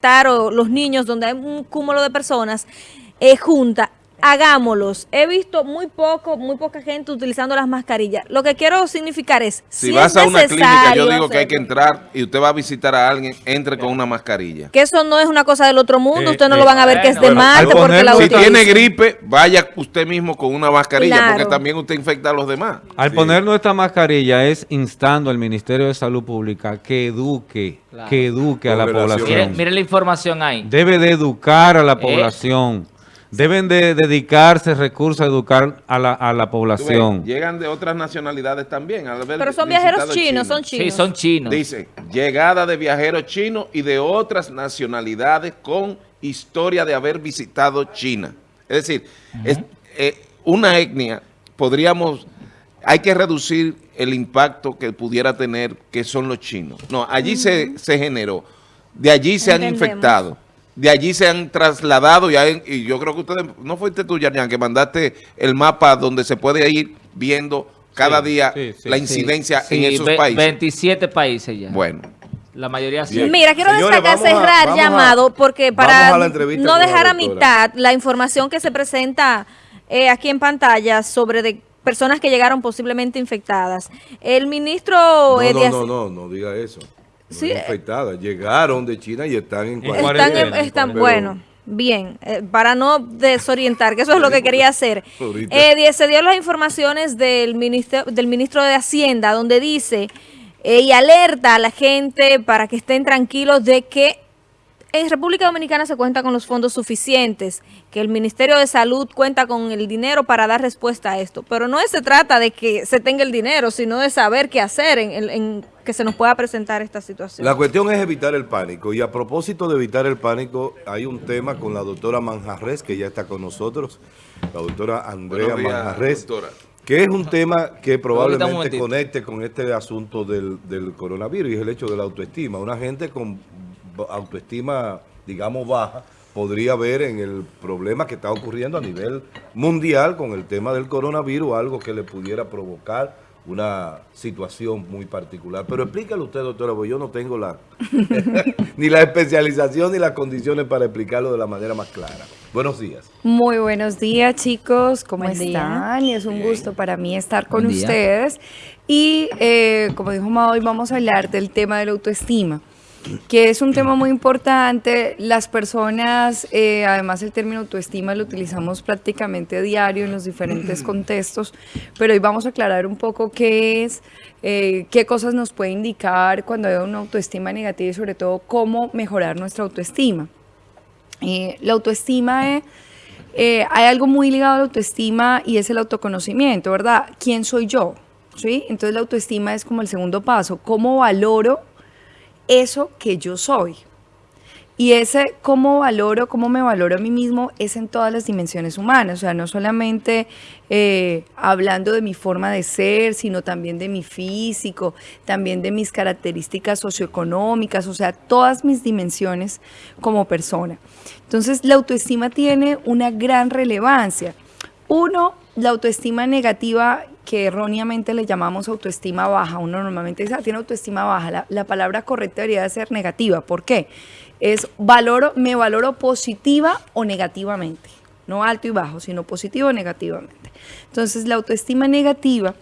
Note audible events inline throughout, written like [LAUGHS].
o los niños, donde hay un cúmulo de personas eh, junta, hagámoslos. He visto muy poco, muy poca gente utilizando las mascarillas. Lo que quiero significar es, si, vas a una clínica, yo digo que hay que entrar y usted va a visitar a alguien, entre con una mascarilla. Que eso no es una cosa del otro mundo, usted no lo van a ver que es de Marte porque la Si tiene gripe, vaya usted mismo con una mascarilla, porque también usted infecta a los demás. Al poner nuestra mascarilla es instando al Ministerio de Salud Pública que eduque, que eduque a la población. Mire, la información ahí. Debe de educar a la eh, población Deben de dedicarse recursos a educar a la, a la población. llegan de otras nacionalidades también. Pero son viajeros chinos, son chinos. Sí, son chinos. Dice, llegada de viajeros chinos y de otras nacionalidades con historia de haber visitado China. Es decir, es, eh, una etnia, podríamos, hay que reducir el impacto que pudiera tener que son los chinos. No, allí se, se generó, de allí se han infectado de allí se han trasladado y, yo creo que ustedes, no fuiste tú, Yarian, que mandaste el mapa donde se puede ir viendo cada día la incidencia en esos países. 27 países ya. Bueno. La mayoría sí. Mira, quiero destacar, cerrar llamado, porque para no dejar a mitad la información que se presenta eh, aquí en pantalla sobre de personas que llegaron posiblemente infectadas. El ministro... No, no, no, no, no diga eso sí. infectadas. Llegaron de China y están en cuarentena. Están, están bueno. Bien, eh, para no desorientar, que eso es lo que quería hacer. Eh, se dio las informaciones del ministro, del ministro de Hacienda, donde dice eh, y alerta a la gente para que estén tranquilos de que en República Dominicana se cuenta con los fondos suficientes, que el Ministerio de Salud cuenta con el dinero para dar respuesta a esto. Pero no se trata de que se tenga el dinero, sino de saber qué hacer en, que se nos pueda presentar esta situación. La cuestión es evitar el pánico. Y a propósito de evitar el pánico, hay un tema con la doctora Manjarres, que ya está con nosotros, la doctora Andrea Manjarres. que es un tema que probablemente conecte con este asunto del, del coronavirus y es el hecho de la autoestima. Una gente con autoestima, digamos, baja, podría ver en el problema que está ocurriendo a nivel mundial con el tema del coronavirus, algo que le pudiera provocar una situación muy particular. Pero explícale usted, doctora, porque yo no tengo la [LAUGHS] ni la especialización ni las condiciones para explicarlo de la manera más clara. Buenos días. Muy buenos días, chicos. ¿Cómo están? Y es un gusto para mí estar con ustedes. Y eh, como dijo Ma, hoy vamos a hablar del tema de la autoestima que es un tema muy importante. Las personas, eh, además el término autoestima lo utilizamos prácticamente diario en los diferentes [CLEARS THROAT] contextos, pero hoy vamos a aclarar un poco qué es, eh, qué cosas nos puede indicar cuando hay una autoestima negativa y sobre todo cómo mejorar nuestra autoestima. Eh, la autoestima hay algo muy ligado a la autoestima y es el autoconocimiento, ¿verdad? ¿Quién soy yo? ¿Sí? Entonces la autoestima es como el segundo paso. ¿Cómo valoro eso que yo soy. Y ese cómo valoro, cómo me valoro a mí mismo es en todas las dimensiones humanas, o sea, no solamente eh, hablando de mi forma de ser, sino también de mi físico, también de mis características socioeconómicas, o sea, todas mis dimensiones como persona. Entonces, la autoestima tiene una gran relevancia. Uno, la autoestima negativa que erróneamente le llamamos autoestima baja. Uno normalmente dice, ah, tiene autoestima baja. La, palabra correcta debería ser negativa. ¿Por qué? Es valoro, me valoro positiva o negativamente. No alto y bajo, sino positivo o negativamente. Entonces, la autoestima negativa,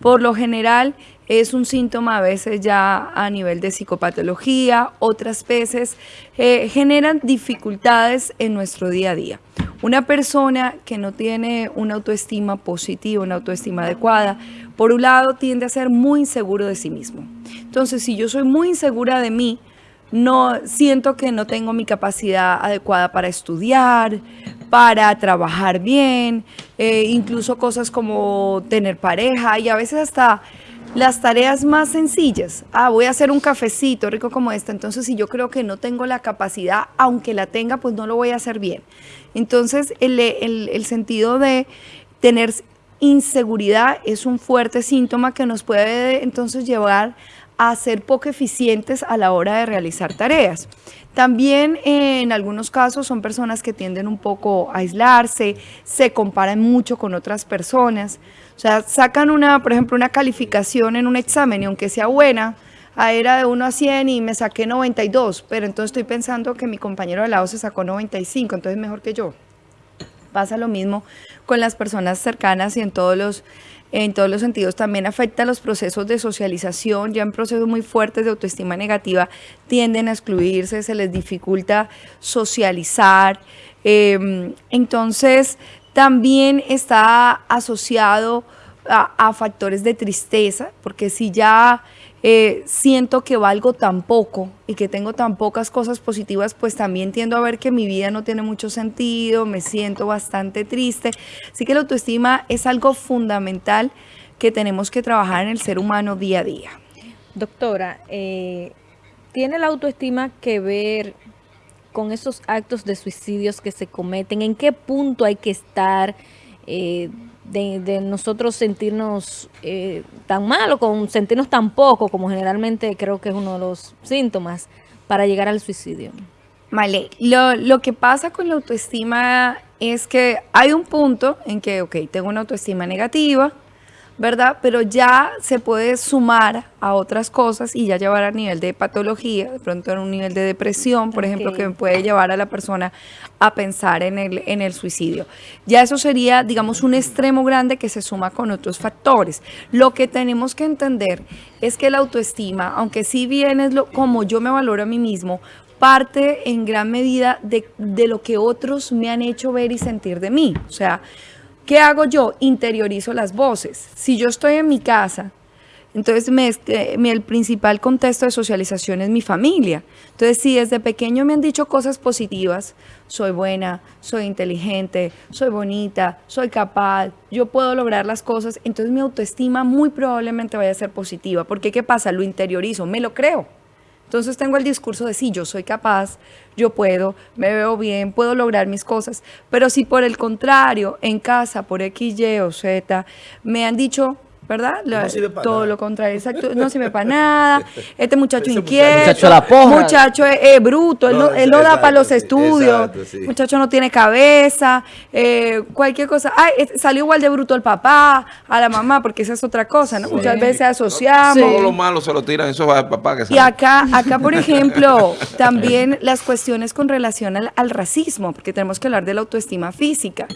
por lo general, es un síntoma a veces ya a nivel de psicopatología, otras veces eh, generan dificultades en nuestro día a día. Una persona que no tiene una autoestima positiva, una autoestima adecuada, por un lado tiende a ser muy inseguro de sí mismo. Entonces, si yo soy muy insegura de mí, no siento que no tengo mi capacidad adecuada para estudiar, para trabajar bien, eh, incluso cosas como tener pareja y a veces hasta las tareas más sencillas. Ah, voy a hacer un cafecito rico como este. Entonces, si yo creo que no tengo la capacidad, aunque la tenga, pues no lo voy a hacer bien. Entonces, el, sentido de tener inseguridad es un fuerte síntoma que nos puede entonces llevar a ser poco eficientes a la hora de realizar tareas. También en algunos casos son personas que tienden un poco a aislarse, se comparan mucho con otras personas. O sea, sacan una, por ejemplo, una calificación en un examen y aunque sea buena, era de 1 a 100 y me saqué 92, pero entonces estoy pensando que mi compañero de lado se sacó 95, entonces mejor que yo. Pasa lo mismo con las personas cercanas y en todos los en todos los sentidos, también afecta los procesos de socialización, ya en procesos muy fuertes de autoestima negativa tienden a excluirse, se les dificulta socializar, em, entonces también está asociado a, factores de tristeza, porque si ya eh, siento que valgo tan poco y que tengo tan pocas cosas positivas, pues también tiendo a ver que mi vida no tiene mucho sentido, me siento bastante triste. Así que la autoestima es algo fundamental que tenemos que trabajar en el ser humano día a día. Doctora, eh, ¿tiene la autoestima que ver con esos actos de suicidios que se cometen? ¿En qué punto hay que estar? Eh, de, nosotros sentirnos eh, tan mal o con sentirnos tan poco, como generalmente creo que es uno de los síntomas para llegar al suicidio. Vale, lo, lo que pasa con la autoestima es que hay un punto en que, ok, tengo una autoestima negativa, ¿verdad? Pero ya se puede sumar a otras cosas y ya llevar a nivel de patología, de pronto en un nivel de depresión, por ejemplo, que puede llevar a la persona a pensar en el, en el suicidio. Ya eso sería, digamos, un extremo grande que se suma con otros factores. Lo que tenemos que entender es que la autoestima, aunque sí bien es lo, como yo me valoro a mí mismo, parte en gran medida de, de lo que otros me han hecho ver y sentir de mí. O sea, ¿Qué hago yo? Interiorizo las voces. Si yo estoy en mi casa, entonces este, el principal contexto de socialización es mi familia. Entonces, si desde pequeño me han dicho cosas positivas, soy buena, soy inteligente, soy bonita, soy capaz, yo puedo lograr las cosas, entonces mi autoestima muy probablemente vaya a ser positiva. Porque ¿qué pasa? Lo interiorizo, me lo creo. Entonces tengo el discurso de sí, yo soy capaz, yo puedo, me veo bien, puedo lograr mis cosas. Pero si por el contrario, en casa, por X, Y o Z, me han dicho, ¿verdad? todo lo contrario, exacto, no sirve para nada. [LAUGHS] Este muchacho inquieto, muchacho, es, bruto, él no, da para los estudios, muchacho no tiene cabeza, eh, cualquier cosa. Ay, salió igual de bruto el papá, a la mamá, porque esa es otra cosa, ¿no? Muchas veces asociamos. Todo lo malo se lo tiran esos papá que Y acá, acá, por [LAUGHS] ejemplo, también las cuestiones con relación al, al racismo, porque tenemos que hablar de la autoestima física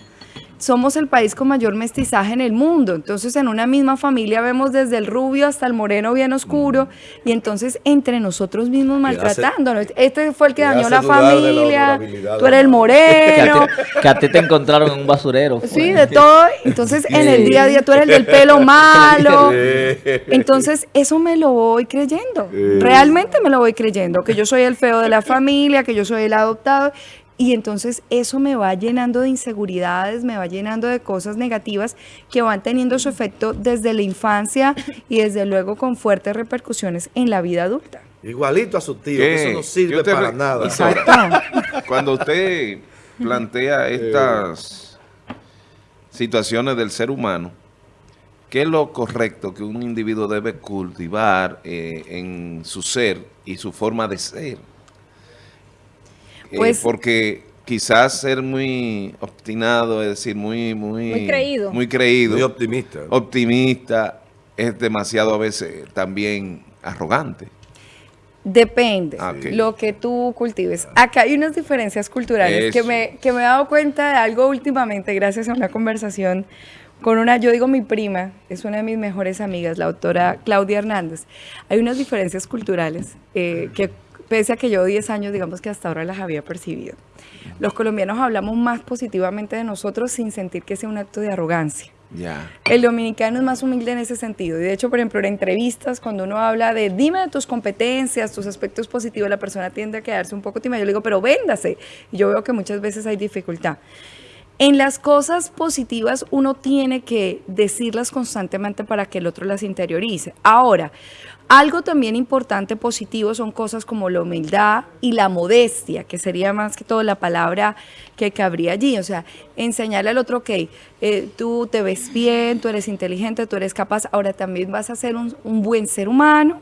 somos el país con mayor mestizaje en el mundo. Entonces, en una misma familia vemos desde el rubio hasta el moreno bien oscuro y entonces entre nosotros mismos maltratándonos. Este fue el que dañó la familia, tú eres el moreno. [LAUGHS] Que a, ti te encontraron en un basurero. Sí, de todo. Entonces, en el día a día tú eres el del pelo [LAUGHS] malo. Entonces, eso me lo voy creyendo. Realmente me lo voy creyendo, que yo soy el feo de la [LAUGHS] familia, que yo soy el adoptado y entonces eso me va llenando de inseguridades, me va llenando de cosas negativas que van teniendo su efecto desde la infancia y desde luego con fuertes repercusiones en la vida adulta. Igualito a su tío, eso no sirve para nada. Exacto. [LAUGHS] Cuando usted plantea estas situaciones del ser humano, ¿qué es lo correcto que un individuo debe cultivar eh, en su ser y su forma de ser? Eh, pues, porque quizás ser muy obstinado, es decir, muy, muy, muy creído. Muy creído. Muy optimista. Optimista es demasiado a veces también arrogante. Depende ah, lo que tú cultives. Acá hay unas diferencias culturales que me, que me he dado cuenta de algo últimamente gracias a una conversación con una, yo digo mi prima, es una de mis mejores amigas, la doctora Claudia Hernández. Hay unas diferencias culturales eh, que pese a que yo 10 años, digamos que hasta ahora las había percibido. Los colombianos hablamos más positivamente de nosotros sin sentir que sea un acto de arrogancia. El dominicano es más humilde en ese sentido. Y de hecho, por ejemplo, en entrevistas, cuando uno habla de dime de tus competencias, tus aspectos positivos, la persona tiende a quedarse un poco tímida. Yo le digo, pero véndase. Y yo veo que muchas veces hay dificultad. En las cosas positivas uno tiene que decirlas constantemente para que el otro las interiorice. Ahora, algo también importante positivo son cosas como la humildad y la modestia, que sería más que todo la palabra que cabría allí. O sea, enseñarle al otro, ok, eh, tú te ves bien, tú eres inteligente, tú eres capaz, ahora también vas a ser un, buen ser humano,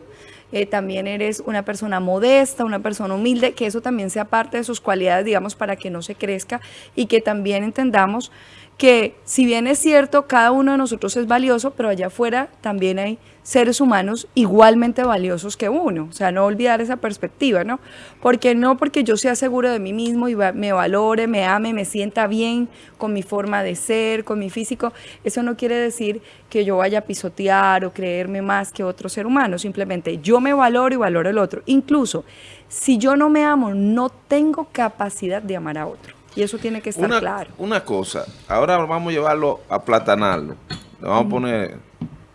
eh, también eres una persona modesta, una persona humilde, que eso también sea parte de sus cualidades, digamos, para que no se crezca y que también entendamos que si bien es cierto, cada uno de nosotros es valioso, pero allá afuera también hay seres humanos igualmente valiosos que uno. O sea, no olvidar esa perspectiva, ¿no? Porque no porque yo sea seguro de mí mismo y me valore, me ame, me sienta bien con mi forma de ser, con mi físico, eso no quiere decir que yo vaya a pisotear o creerme más que otro ser humano. Simplemente yo me valoro y valoro el otro. Incluso si yo no me amo, no tengo capacidad de amar a otro. Y eso tiene que estar claro. Una cosa, ahora vamos a llevarlo a platanarlo. Le vamos a poner,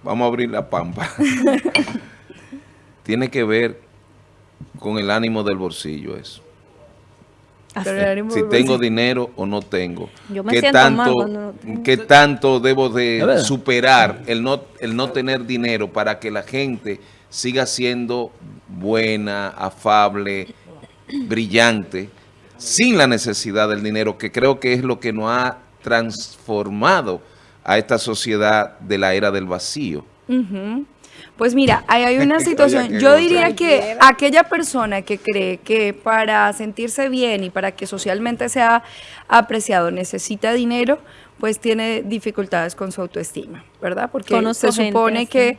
vamos a abrir la pampa. [LAUGHS] tiene que ver con el ánimo del bolsillo eso. Ah, si tengo dinero o no tengo. Yo me ¿Qué tanto, ¿Qué tanto debo de superar el no, el no tener dinero para que la gente siga siendo buena, afable, brillante? Sin la necesidad del dinero, que creo que es lo que nos ha transformado a esta sociedad de la era del vacío. Pues mira, hay una [LAUGHS] situación, yo diría que aquella persona que cree que para sentirse bien y para que socialmente sea apreciado necesita dinero, pues tiene dificultades con su autoestima, ¿verdad? Porque se supone que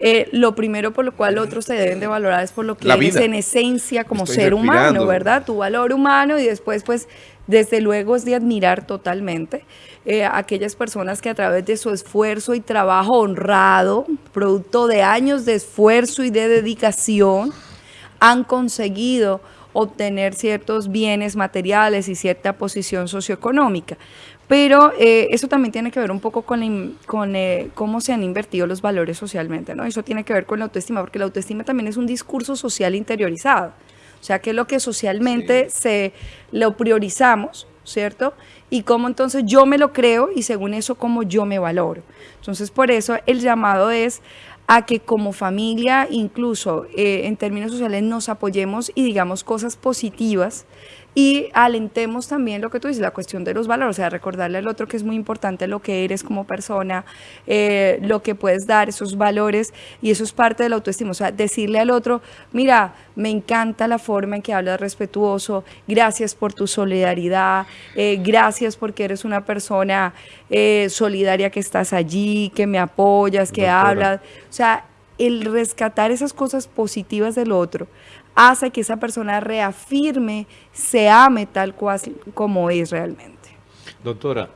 eh, lo primero por lo cual otros se deben de valorar es por lo que eres en esencia como ser humano, ¿verdad? Tu valor humano y después pues desde luego es de admirar totalmente eh, aquellas personas que a través de su esfuerzo y trabajo honrado, producto de años de esfuerzo y de dedicación, han conseguido obtener ciertos bienes materiales y cierta posición socioeconómica. Pero eh, eso también tiene que ver un poco con, con eh, cómo se han invertido los valores socialmente, ¿no? Eso tiene que ver con la autoestima, porque la autoestima también es un discurso social interiorizado. O sea, que es lo que socialmente se lo priorizamos, ¿cierto? Y cómo entonces yo me lo creo y según eso cómo yo me valoro. Entonces, por eso el llamado es a que como familia, incluso eh, en términos sociales, nos apoyemos y digamos cosas positivas y alentemos también lo que tú dices, la cuestión de los valores, o sea, recordarle al otro que es muy importante lo que eres como persona, eh, lo que puedes dar, esos valores, y eso es parte de la autoestima, o sea, decirle al otro, mira, me encanta la forma en que hablas respetuoso, gracias por tu solidaridad, eh, gracias porque eres una persona eh, solidaria que estás allí, que me apoyas, que hablas, o sea, el rescatar esas cosas positivas del otro, hace que esa persona reafirme, se ame tal cual como es realmente. Doctora,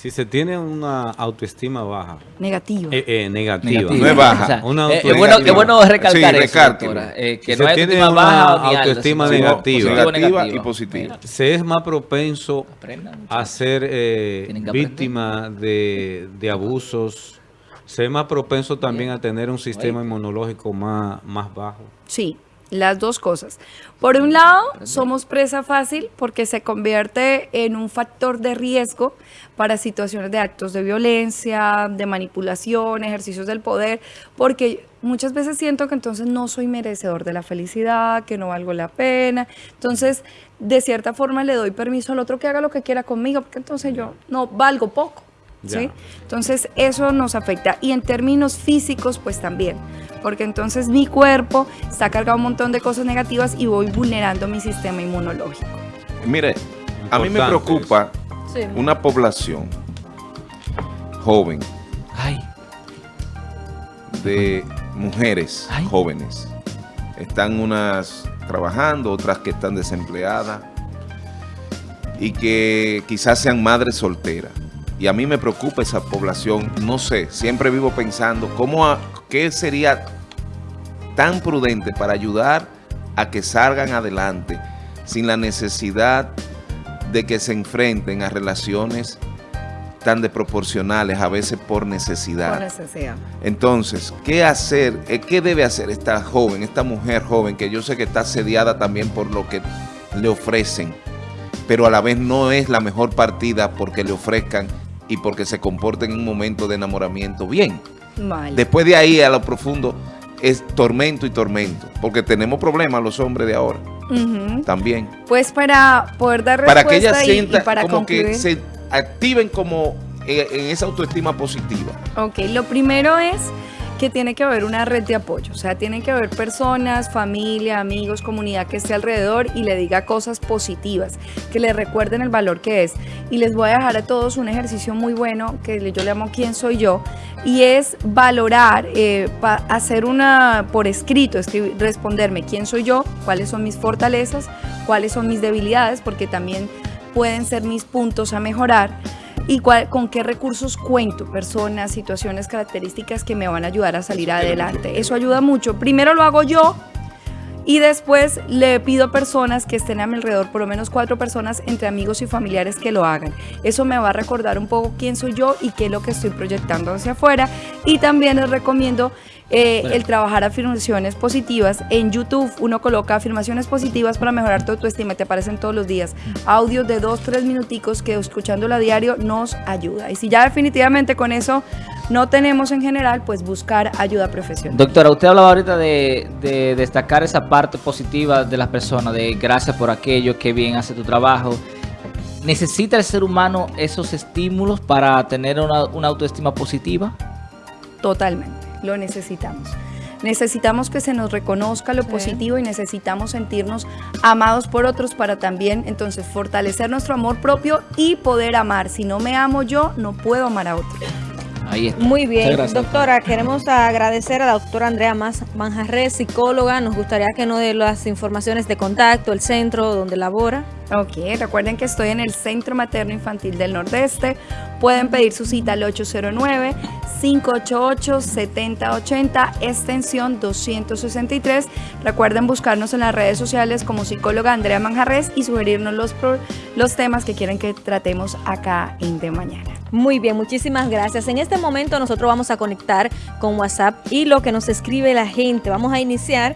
si se tiene una autoestima baja. Negativa. Eh, eh, negativa. No es baja. Eh, es bueno, bueno recalcar eso, doctora, que si no hay tiene una baja autoestima negativa, negativa, y positiva. Se es más propenso a ser víctima de, de, abusos. Se es más propenso también a tener un sistema inmunológico más, más bajo. Sí, las dos cosas. Por un lado, somos presa fácil porque se convierte en un factor de riesgo para situaciones de actos de violencia, de manipulación, ejercicios del poder, porque muchas veces siento que entonces no soy merecedor de la felicidad, que no valgo la pena. Entonces, de cierta forma le doy permiso al otro que haga lo que quiera conmigo, porque entonces yo no valgo poco. ¿Sí? Entonces, eso nos afecta. Y en términos físicos, pues también porque entonces mi cuerpo está cargado un montón de cosas negativas y voy vulnerando mi sistema inmunológico. Mire, a mí me preocupa una población joven de mujeres jóvenes. Están unas trabajando, otras que están desempleadas y que quizás sean madres solteras. Y a mí me preocupa esa población, no sé, siempre vivo pensando cómo, ¿Qué sería tan prudente para ayudar a que salgan adelante sin la necesidad de que se enfrenten a relaciones tan desproporcionales, a veces por necesidad. Por necesidad. Entonces, ¿qué hacer? Eh, ¿Qué debe hacer esta joven, esta mujer joven, que yo sé que está asediada también por lo que le ofrecen, pero a la vez no es la mejor partida porque le ofrezcan y porque se comporten en un momento de enamoramiento bien? Después de ahí, a lo profundo, es tormento y tormento, porque tenemos problemas los hombres de ahora, también. Pues para poder dar respuesta para que ella sienta para como que se activen como eh, en esa autoestima positiva. Ok, lo primero es que tiene que haber una red de apoyo, o sea, tiene que haber personas, familia, amigos, comunidad que esté alrededor y le diga cosas positivas, que le recuerden el valor que es. Y les voy a dejar a todos un ejercicio muy bueno que yo le llamo ¿Quién soy yo? Y es valorar, eh, hacer una por escrito, escribir, responderme quién soy yo, cuáles son mis fortalezas, cuáles son mis debilidades, porque también pueden ser mis puntos a mejorar y con qué recursos cuento, personas, situaciones, características que me van a ayudar a salir adelante. Eso ayuda mucho. Primero lo hago yo y después le pido a personas que estén a mi alrededor, por lo menos cuatro personas entre amigos y familiares que lo hagan. Eso me va a recordar un poco quién soy yo y qué es lo que estoy proyectando hacia afuera. Y también les recomiendo eh, el trabajar afirmaciones positivas. En YouTube uno coloca afirmaciones positivas para mejorar tu autoestima, te aparecen todos los días. Audios de dos, tres minuticos que escuchándolo a diario nos ayuda. Y si ya definitivamente con eso no tenemos en general, pues buscar ayuda profesional. Doctora, usted hablaba ahorita de, de destacar esa parte positiva de las personas, de gracias por aquello, que bien hace tu trabajo. ¿Necesita el ser humano esos estímulos para tener una, una autoestima positiva? Totalmente lo necesitamos. Necesitamos que se nos reconozca lo positivo y necesitamos sentirnos amados por otros para también entonces fortalecer nuestro amor propio y poder amar. Si no me amo yo, no puedo amar a otro. Muy bien, doctora, queremos agradecer a la doctora Andrea Manjarres, psicóloga. Nos gustaría que nos dé las informaciones de contacto, el centro donde labora. Ok, recuerden que estoy en el Centro Materno Infantil del Nordeste. Pueden pedir su cita al 809-588-7080, extensión 263. Recuerden buscarnos en las redes sociales como psicóloga Andrea Manjarres y sugerirnos los, los temas que quieren que tratemos acá en De Mañana. Muy bien, muchísimas gracias. En este momento nosotros vamos a conectar con WhatsApp y lo que nos escribe la gente. Vamos a iniciar